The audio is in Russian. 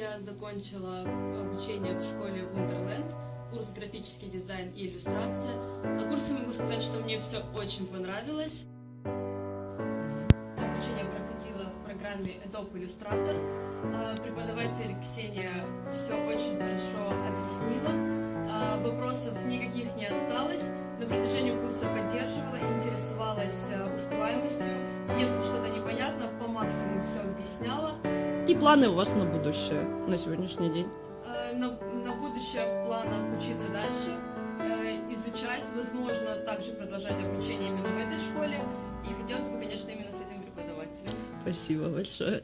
я закончила обучение в школе Wonderland, курс графический дизайн и иллюстрация. На курсе могу сказать, что мне все очень понравилось. Обучение проходило в программе Adobe Illustrator. А, Преподаватель Ксения все очень хорошо И планы у вас на будущее, на сегодняшний день? Э, На, на будущее в планах учиться дальше, э, изучать, возможно, также продолжать обучение именно в этой школе. И хотелось бы, конечно, именно с этим преподавателем. Спасибо большое.